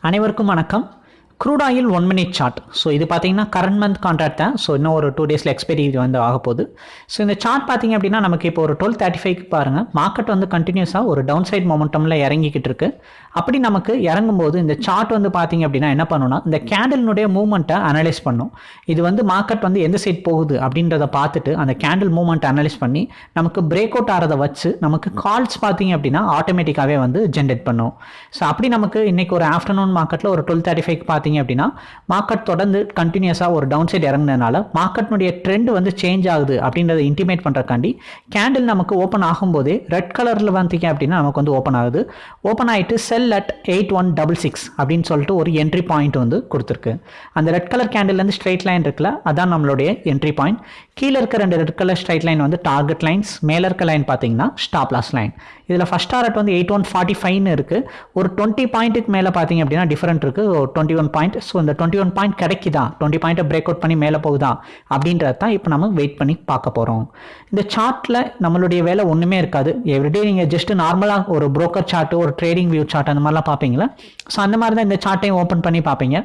அனைவருக்கும் வணக்கம். Crude oil one minute chart so இது பார்த்தீங்கன்னா கரண்ட் மந்த் கான்ட்ராக்ட் தான். ஸோ இன்னும் ஒரு டூ டேஸில் எக்ஸ்பைரி வந்து ஆக போகுது. ஸோ இந்த சார்ட் பார்த்தீங்க அப்படின்னா நமக்கு இப்போ ஒரு டுவெல் தேர்ட்டி ஃபைவ்க்கு பாருங்கள் மார்க்கெட் வந்து கண்டினியூஸாக ஒரு டவுன் சைட் மொமெண்டமில் இறங்கிக்கிட்டு இருக்கு. அப்படி நமக்கு இறங்கும்போது இந்த சார்ட் வந்து பார்த்தீங்க அப்படின்னா என்ன பண்ணணும்னா இந்த கேண்டில்னுடைய மூவ்மெண்ட்டை அனலைஸ் பண்ணும். இது வந்து மார்க்கெட் வந்து எந்த சைட் போகுது அப்படின்றத பார்த்துட்டு அந்த கேண்டில் மூவ்மெண்ட் அனலைஸ் பண்ணி நமக்கு பிரேக் அவுட் ஆகிறத வச்சு நமக்கு கால்ஸ் பார்த்தீங்க அப்படின்னா ஆட்டோமேட்டிக்காகவே வந்து ஜென்ரேட் பண்ணும். ஸோ அப்படி நமக்கு இன்னைக்கு ஒரு ஆஃப்டர்நூன் மார்க்கெட்டில் ஒரு டுவெல் தேர்ட்டி ஃபைவ் பார்த்தீங்க அப்படின்னா மார்க்கெட் தொடர்ந்து கண்டினியூஸாக ஒரு டவுன் சைட் இறங்கினதுனால மார்க்கெட்னுடைய ட்ரெண்ட் வந்து சேஞ்ச் ஆகுது அப்படின்றத இன்டிமேட் பண்ணுறக்காண்டி கேண்டில் நமக்கு ஓப்பன் ஆகும்போதே ரெட் கலரில் வந்தீங்க அப்படின்னா நமக்கு வந்து ஓப்பன் ஆகுது. ஓப்பன் ஆகிட்டு sell at eight one double six அப்படின்னு சொல்லிட்டு ஒரு என்ட்ரி பாயிண்ட் வந்து கொடுத்துருக்கு. அந்த ரெட் கலர் கேண்டில்லேருந்து ஸ்ட்ரைட் லைன் இருக்குல்ல அதான் நம்மளுடைய என்ட்ரி பாயிண்ட் கீழே இருக்க ரெண்டு ரெட் கலர் ஸ்ட்ரைட் லைன் வந்து டார்கெட் லைன்ஸ் மேலே இருக்க லைன் பார்த்தீங்கன்னா ஸ்டாப் லாஸ் லைன் இதில் ஃபஸ்ட் டாரட் வந்து எயிட் ஒன் ஃபார்ட்டி ஃபைவ்னு இருக்குது ஒரு டுவெண்ட்டி பாயிண்ட்டுக்கு மேலே பார்த்தீங்க அப்படின்னா டிஃபரெண்ட் இருக்குது ஒரு டுவெண்ட்டி ஒன் பாயிண்ட் ஸோ இந்த டுவெண்ட்டி ஒன் பாயிண்ட் கிடைக்குதா? டுவெண்ட்டி பாயிண்ட்டை பிரேக் அவுட் பண்ணி மேலே போகுதா? அப்படின்றது தான் இப்போ நம்ம வெயிட் பண்ணி பார்க்க போகிறோம் இந்த சார்ட்டில் நம்மளுடைய வேலை ஒன்றுமே இருக்காது. எவ்ரிடே நீங்கள் ஜஸ்ட் நார்மலாக ஒரு ப்ரோக்கர் சார்ட் ஒரு ட்ரேடிங் வியூ சார்ட் அந்த மாதிரிலாம் பார்ப்பீங்களா? ஸோ அந்த மாதிரி தான் இந்த சார்ட்டையும் ஓப்பன் பண்ணி பார்ப்பீங்க.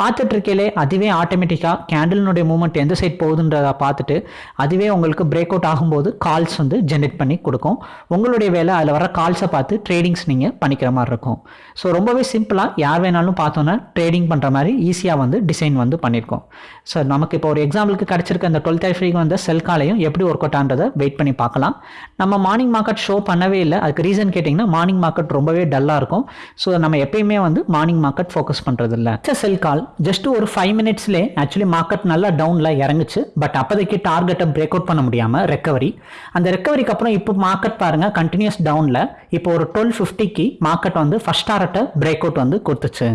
பார்த்துட்டு இருக்கையிலே அதுவே ஆட்டோமேட்டிக்காக கேண்டலினுடைய மூவ்மெண்ட் எந்த சைட் போகுதுன்றதை பார்த்துட்டு அதுவே உங்களுக்கு பிரேக் அவுட் ஆகும்போது கால்ஸ் வந்து ஜென்ரேட் பண்ணி கொடுக்கும். உங்களுடைய வேலை அதில் வர கால்ஸை பார்த்து ட்ரேடிங்ஸ் நீங்கள் பண்ணிக்கிற மாதிரி இருக்கும். ஸோ ரொம்பவே சிம்பிளாக யார் வேணாலும் பார்த்தோன்னா ட்ரேடிங் பண்ணுற மாதிரி ஈஸியாக வந்து டிசைன் வந்து பண்ணியிருக்கோம். ஸோ நமக்கு இப்போ ஒரு எக்ஸாம்பிளுக்கு கிடச்சிருக்க அந்த டுவெல் தேர்ட்டி வந்த செல் காலையும் எப்படி ஒர்க் அவுட் ஆன்றதை வெயிட் பண்ணி பார்க்கலாம். நம்ம மார்னிங் மார்க்கெட் ஷோ பண்ணவே இல்லை. அதுக்கு ரீசன் கேட்டிங்கன்னா மார்னிங் மார்க்கெட் ரொம்பவே டல்லாக இருக்கும். ஸோ நம்ம எப்பயுமே வந்து மார்னிங் மார்க்கெட் ஃபோக்கஸ் பண்ணுறது இல்லை செல் கால் ஜஸ்ட் ஒரு ஃபைவ் மினிட்ஸ்லேயே ஆக்சுவலி மார்க்கெட் நல்லா டவுனில் இறங்குச்சு. பட் அப்போதைக்கு டார்கெட்டை பிரேக் அவுட் பண்ண முடியாமல் ரெக்கவரி அந்த ரெக்கவரிக்கு அப்புறம் இப்போ மார்க்கெட் பாருங்கள் கண்டினியூஸ் டவுனில் இப்போ ஒரு டுவெல் ஃபிஃப்டிக்கு மார்க்கெட் வந்து ஃபஸ்ட் டாரட்டை பிரேக் அவுட் வந்து கொடுத்துச்சு.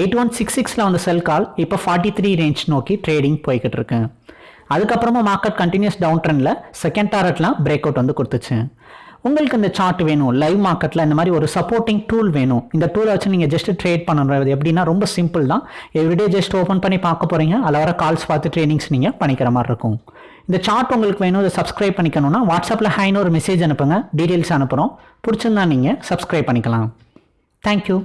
எயிட் ஒன் சிக்ஸ் சிக்ஸில் வந்து செல் கால் இப்போ ஃபார்ட்டி த்ரீ ரேஞ்ச் நோக்கி ட்ரேடிங் போய்கிட்டு இருக்கு. அதுக்கப்புறமா மார்க்கெட் கண்டினியூஸ் டவுன் ட்ரெண்டில் செகண்ட் டாரட்லாம் பிரேக் அவுட் வந்து கொடுத்துச்சு. உங்களுக்கு இந்த சார்ட் வேணும் லைவ் மார்க்கெட்டில் இந்த மாதிரி ஒரு சப்போர்ட்டிங் டூல் வேணும். இந்த டூலை வச்சு நீங்கள் ஜஸ்ட் ட்ரேட் பண்ணுறது எப்படின்னா ரொம்ப சிம்பிள் தான். எவ்ரிடே ஜஸ்ட் ஓப்பன் பண்ணி பார்க்க போகிறீங்க அதில் வர கால்ஸ் பார்த்து ட்ரைனிங்ஸ் நீங்கள் பண்ணிக்கிற மாதிரி இருக்கும். இந்த சார்ட் உங்களுக்கு வேணும் இதை சப்ஸ்கிரைப் பண்ணிக்கணும்னா வாட்ஸ்அப்பில் ஹைன்னு ஒரு மெசேஜ் அனுப்புங்க. டீட்டெயில்ஸ் அனுப்புகிறோம் பிடிச்சிருந்தா நீங்கள் சப்ஸ்கிரைப் பண்ணிக்கலாம். தேங்க்யூ